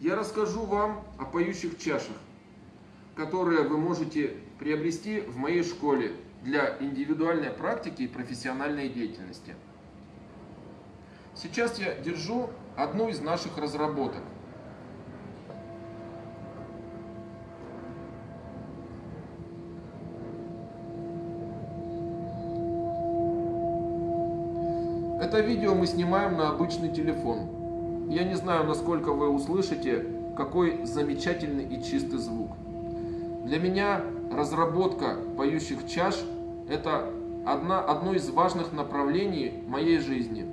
я расскажу вам о поющих чашах, которые вы можете приобрести в моей школе для индивидуальной практики и профессиональной деятельности. Сейчас я держу одну из наших разработок. Это видео мы снимаем на обычный телефон. Я не знаю, насколько вы услышите, какой замечательный и чистый звук. Для меня разработка поющих чаш – это одна, одно из важных направлений моей жизни.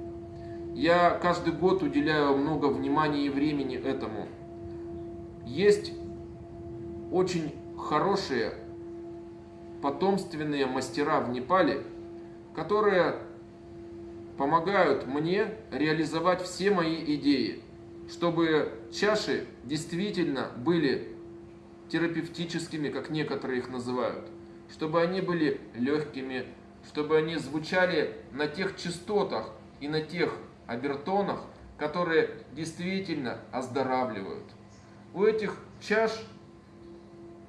Я каждый год уделяю много внимания и времени этому. Есть очень хорошие потомственные мастера в Непале, которые помогают мне реализовать все мои идеи, чтобы чаши действительно были терапевтическими, как некоторые их называют, чтобы они были легкими, чтобы они звучали на тех частотах и на тех обертонах, которые действительно оздоравливают. У этих чаш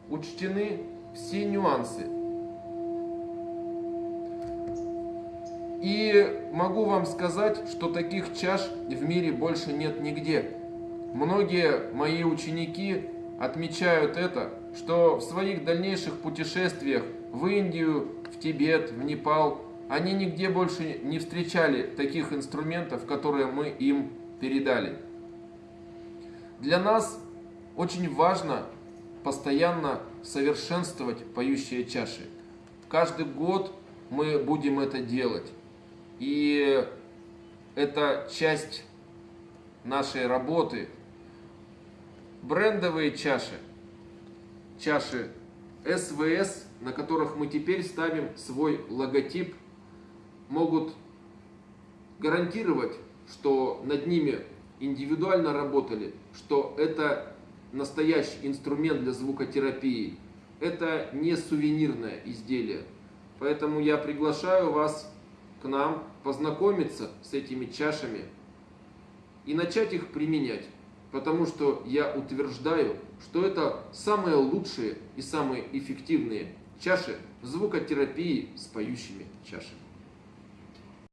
учтены все нюансы И могу вам сказать, что таких чаш в мире больше нет нигде. Многие мои ученики отмечают это, что в своих дальнейших путешествиях в Индию, в Тибет, в Непал, они нигде больше не встречали таких инструментов, которые мы им передали. Для нас очень важно постоянно совершенствовать поющие чаши. Каждый год мы будем это делать. И это часть нашей работы. Брендовые чаши, чаши СВС, на которых мы теперь ставим свой логотип, могут гарантировать, что над ними индивидуально работали, что это настоящий инструмент для звукотерапии. Это не сувенирное изделие. Поэтому я приглашаю вас к нам, познакомиться с этими чашами и начать их применять. Потому что я утверждаю, что это самые лучшие и самые эффективные чаши звукотерапии с поющими чашами.